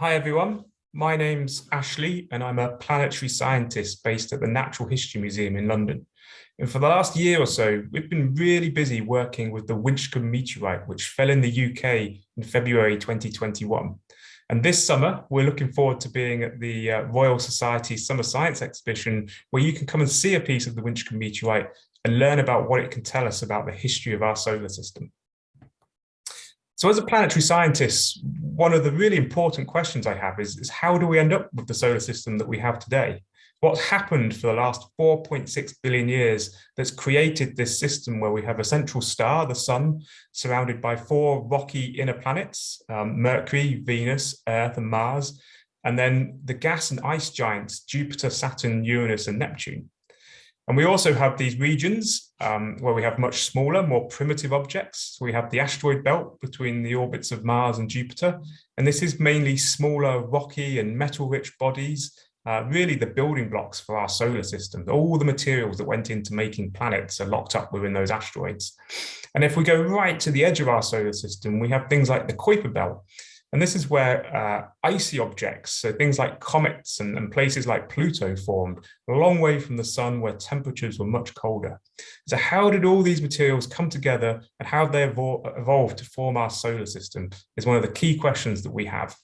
Hi everyone, my name's Ashley and I'm a planetary scientist based at the Natural History Museum in London. And for the last year or so, we've been really busy working with the Winchcombe meteorite, which fell in the UK in February 2021. And this summer, we're looking forward to being at the uh, Royal Society Summer Science Exhibition, where you can come and see a piece of the Winchcombe meteorite and learn about what it can tell us about the history of our solar system. So as a planetary scientist, one of the really important questions I have is, is how do we end up with the solar system that we have today? what's happened for the last 4.6 billion years that's created this system where we have a central star, the sun, surrounded by four rocky inner planets, um, Mercury, Venus, Earth and Mars, and then the gas and ice giants, Jupiter, Saturn, Uranus and Neptune. And we also have these regions um, where we have much smaller, more primitive objects. So we have the asteroid belt between the orbits of Mars and Jupiter. And this is mainly smaller, rocky and metal-rich bodies uh, really the building blocks for our solar system. All the materials that went into making planets are locked up within those asteroids. And if we go right to the edge of our solar system, we have things like the Kuiper Belt. And this is where uh, icy objects, so things like comets and, and, places like Pluto formed, a long way from the sun where temperatures were much colder. So how did all these materials come together and how they evol evolved to form our solar system is one of the key questions that we have.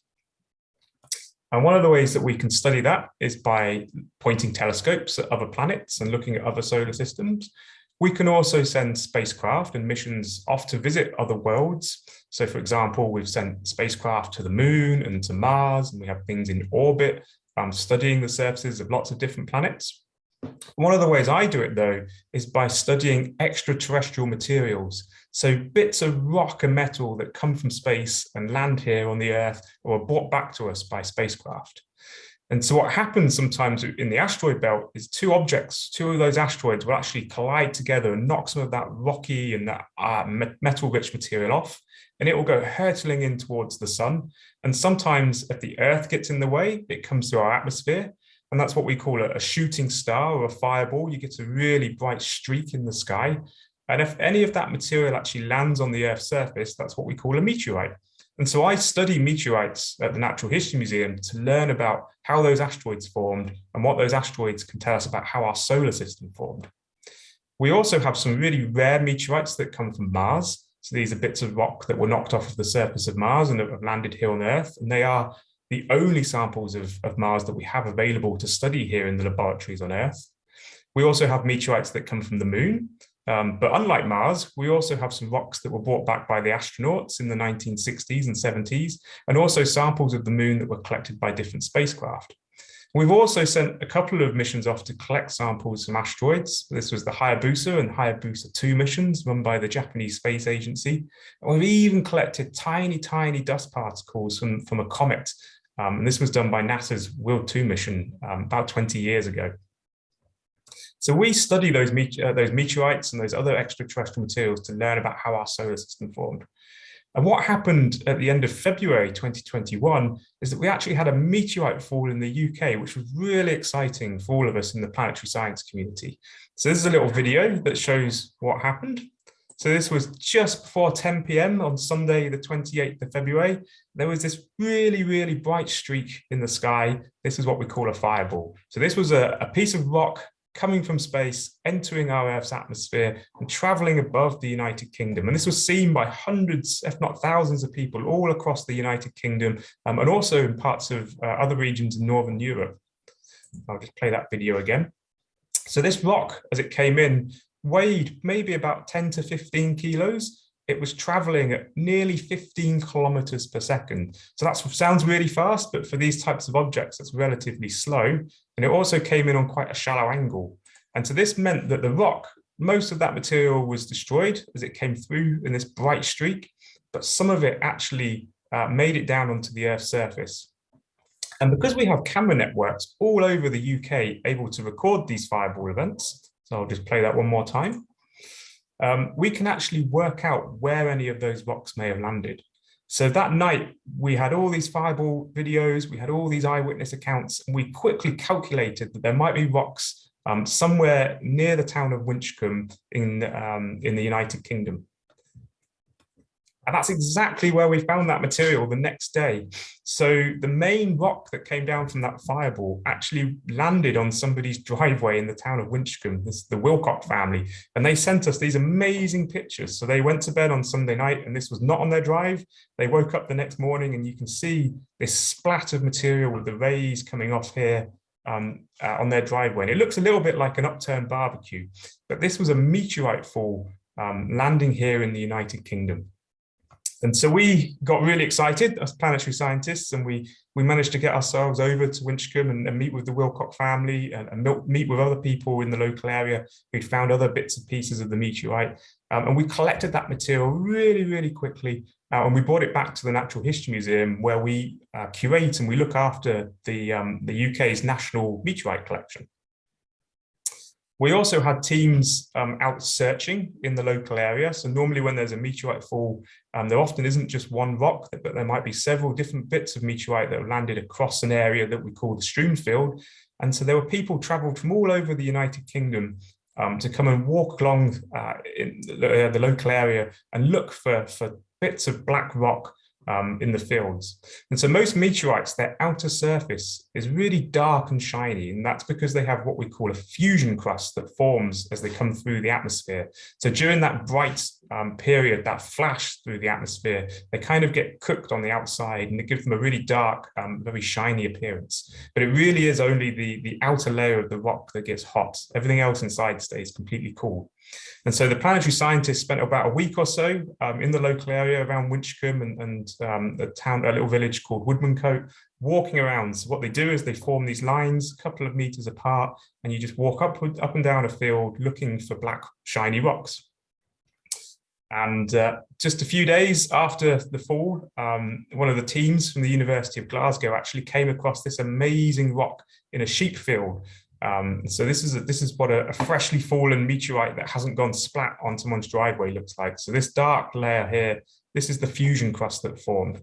And one of the ways that we can study that is by pointing telescopes at other planets and looking at other solar systems. We can also send spacecraft and missions off to visit other worlds. So for example, we've sent spacecraft to the moon and to Mars, and we have things in orbit um, studying the surfaces of lots of different planets. One of the ways I do it though, is by studying extraterrestrial materials. So bits of rock and metal that come from space and land here on the earth or are brought back to us by spacecraft. And so what happens sometimes in the asteroid belt is two objects, two of those asteroids will actually collide together and knock some of that rocky and that uh, metal rich material off, and it will go hurtling in towards the sun. And sometimes if the earth gets in the way, it comes through our atmosphere and that's what we call a, a shooting star or a fireball. You get a really bright streak in the sky. And if any of that material actually lands on the Earth's surface, that's what we call a meteorite. And so I study meteorites at the Natural History Museum to learn about how those asteroids formed and what those asteroids can tell us about how our solar system formed. We also have some really rare meteorites that come from Mars. So these are bits of rock that were knocked off of the surface of Mars and have landed here on Earth. And they are the only samples of, of Mars that we have available to study here in the laboratories on Earth. We also have meteorites that come from the moon, um, but unlike Mars, we also have some rocks that were brought back by the astronauts in the 1960s and 70s, and also samples of the moon that were collected by different spacecraft. We've also sent a couple of missions off to collect samples from asteroids. This was the Hayabusa and Hayabusa 2 missions run by the Japanese Space Agency. And we've even collected tiny, tiny dust particles from, from a comet um, and this was done by NASA's Wild 2 mission um, about 20 years ago. So we study those, uh, those meteorites and those other extraterrestrial materials to learn about how our solar system formed. And what happened at the end of February 2021 is that we actually had a meteorite fall in the UK, which was really exciting for all of us in the planetary science community. So this is a little video that shows what happened. So this was just before 10 p.m. on Sunday, the 28th of February. There was this really, really bright streak in the sky. This is what we call a fireball. So this was a, a piece of rock coming from space, entering our Earth's atmosphere and traveling above the United Kingdom. And this was seen by hundreds, if not thousands of people all across the United Kingdom um, and also in parts of uh, other regions in Northern Europe. I'll just play that video again. So this rock, as it came in, weighed maybe about 10 to 15 kilos. It was traveling at nearly 15 kilometers per second. So that sounds really fast, but for these types of objects, that's relatively slow. And it also came in on quite a shallow angle. And so this meant that the rock, most of that material was destroyed as it came through in this bright streak, but some of it actually uh, made it down onto the Earth's surface. And because we have camera networks all over the UK able to record these fireball events, so I'll just play that one more time. Um, we can actually work out where any of those rocks may have landed. So that night, we had all these fireball videos, we had all these eyewitness accounts, and we quickly calculated that there might be rocks um, somewhere near the town of Winchcombe in, um, in the United Kingdom. And that's exactly where we found that material the next day. So the main rock that came down from that fireball actually landed on somebody's driveway in the town of Winchcombe, this the Wilcock family. And they sent us these amazing pictures. So they went to bed on Sunday night and this was not on their drive. They woke up the next morning and you can see this splat of material with the rays coming off here um, uh, on their driveway. And it looks a little bit like an upturned barbecue, but this was a meteorite fall um, landing here in the United Kingdom. And so we got really excited as planetary scientists and we, we managed to get ourselves over to Winchcombe and, and meet with the Wilcock family and, and, meet with other people in the local area who'd found other bits and pieces of the meteorite. Um, and we collected that material really, really quickly uh, and we brought it back to the Natural History Museum where we uh, curate and we look after the, um, the UK's national meteorite collection. We also had teams um, out searching in the local area. So normally when there's a meteorite fall, um, there often isn't just one rock, but there might be several different bits of meteorite that have landed across an area that we call the strewn field. And so there were people traveled from all over the United Kingdom um, to come and walk along uh, in the, uh, the, local area and look for, for bits of black rock um, in the fields. And so most meteorites, their outer surface is really dark and shiny, and that's because they have what we call a fusion crust that forms as they come through the atmosphere. So during that bright um, period, that flash through the atmosphere, they kind of get cooked on the outside and it gives them a really dark, um, very shiny appearance. But it really is only the, the outer layer of the rock that gets hot. Everything else inside stays completely cool. And so the planetary scientists spent about a week or so um, in the local area around Winchcombe and, and um, a town, a little village called Woodmancote, walking around. So what they do is they form these lines a couple of meters apart, and you just walk up, up and down a field looking for black shiny rocks. And uh, just a few days after the fall, um, one of the teams from the University of Glasgow actually came across this amazing rock in a sheep field um, so this is a, this is what a, a, freshly fallen meteorite that hasn't gone splat on someone's driveway looks like. So this dark layer here, this is the fusion crust that formed.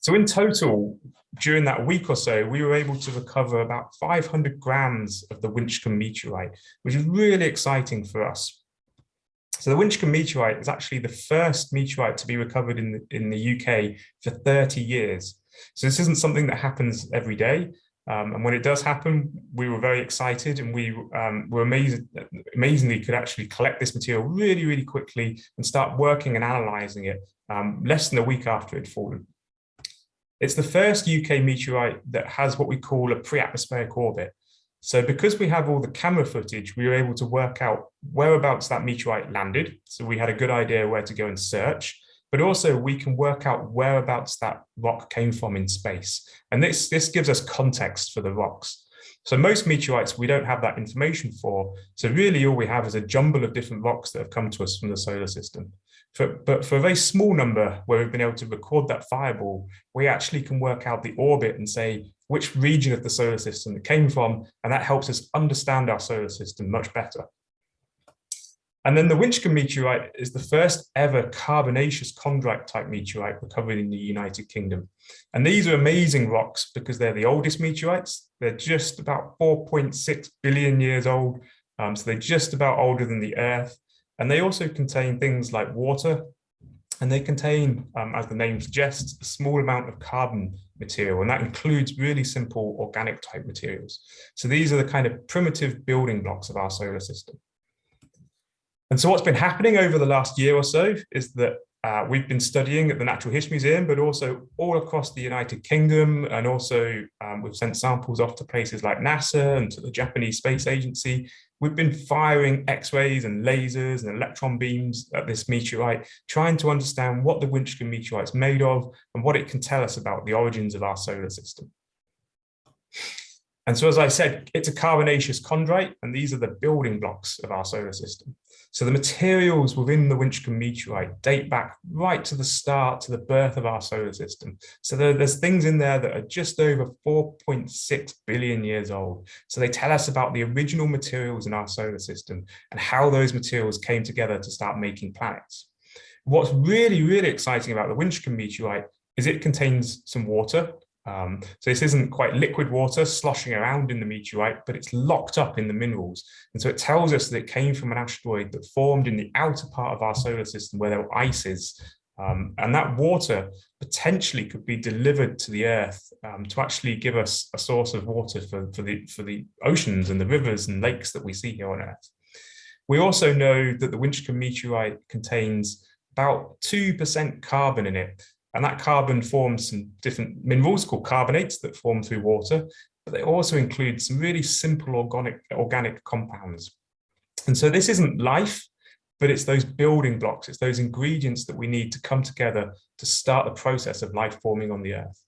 So in total, during that week or so, we were able to recover about 500 grams of the Winchcombe meteorite, which is really exciting for us. So the Winchcombe meteorite is actually the first meteorite to be recovered in the, in the UK for 30 years. So this isn't something that happens every day. Um, and when it does happen, we were very excited and we um, were amazing, amazingly could actually collect this material really, really quickly and start working and analysing it um, less than a week after it had fallen. It's the first UK meteorite that has what we call a pre-atmospheric orbit. So because we have all the camera footage, we were able to work out whereabouts that meteorite landed. So we had a good idea where to go and search but also we can work out whereabouts that rock came from in space. And this, this gives us context for the rocks. So most meteorites, we don't have that information for. So really all we have is a jumble of different rocks that have come to us from the solar system. For, but for a very small number where we've been able to record that fireball, we actually can work out the orbit and say which region of the solar system it came from, and that helps us understand our solar system much better. And then the Winchcombe meteorite is the first ever carbonaceous chondrite type meteorite recovered in the United Kingdom. And these are amazing rocks because they're the oldest meteorites. They're just about 4.6 billion years old. Um, so they're just about older than the Earth. And they also contain things like water, and they contain, um, as the name suggests, a small amount of carbon material, and that includes really simple organic type materials. So these are the kind of primitive building blocks of our solar system. And so what's been happening over the last year or so is that uh, we've been studying at the Natural History Museum, but also all across the United Kingdom. And also um, we've sent samples off to places like NASA and to the Japanese Space Agency. We've been firing X-rays and lasers and electron beams at this meteorite, trying to understand what the Winchcombe meteorite is made of and what it can tell us about the origins of our solar system. And so, as I said, it's a carbonaceous chondrite, and these are the building blocks of our solar system. So the materials within the Winchcombe meteorite date back right to the start, to the birth of our solar system. So there, there's things in there that are just over 4.6 billion years old. So they tell us about the original materials in our solar system and how those materials came together to start making planets. What's really, really exciting about the Winchcombe meteorite is it contains some water, Um, so this isn't quite liquid water sloshing around in the meteorite, but it's locked up in the minerals. And so it tells us that it came from an asteroid that formed in the outer part of our solar system where there were ices. Um, and that water potentially could be delivered to the Earth um, to actually give us a source of water for, for, the, for the oceans and the rivers and lakes that we see here on Earth. We also know that the Winchcombe meteorite contains about 2% carbon in it, and that carbon forms some different minerals called carbonates that form through water, but they also include some really simple organic, organic compounds. And so this isn't life, but it's those building blocks, it's those ingredients that we need to come together to start the process of life forming on the Earth.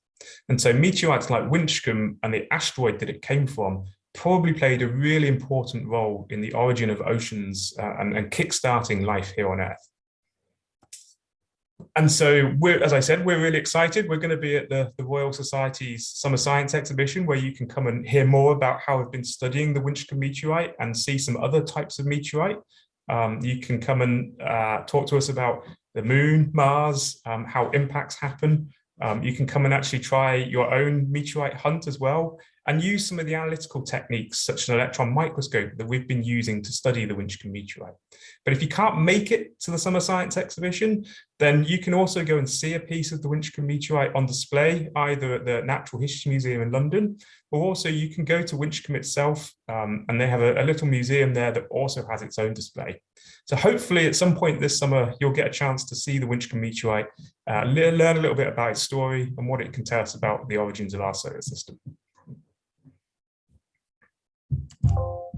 And so meteorites like Winchcombe and the asteroid that it came from probably played a really important role in the origin of oceans uh, and, and kickstarting life here on Earth and so we're, as I said, we're really excited. We're going to be at the, the Royal Society's Summer Science Exhibition, where you can come and hear more about how we've been studying the Winchcombe meteorite and see some other types of meteorite. Um, you can come and uh, talk to us about the moon, Mars, um, how impacts happen. Um, you can come and actually try your own meteorite hunt as well and use some of the analytical techniques such as an electron microscope that we've been using to study the Winchcombe meteorite. But if you can't make it to the Summer Science exhibition, then you can also go and see a piece of the Winchcombe meteorite on display, either at the Natural History Museum in London, or also you can go to Winchcombe itself, um, and they have a, a little museum there that also has its own display. So hopefully at some point this summer, you'll get a chance to see the Winchcombe meteorite, uh, learn a little bit about its story and what it can tell us about the origins of our solar system. Thank you.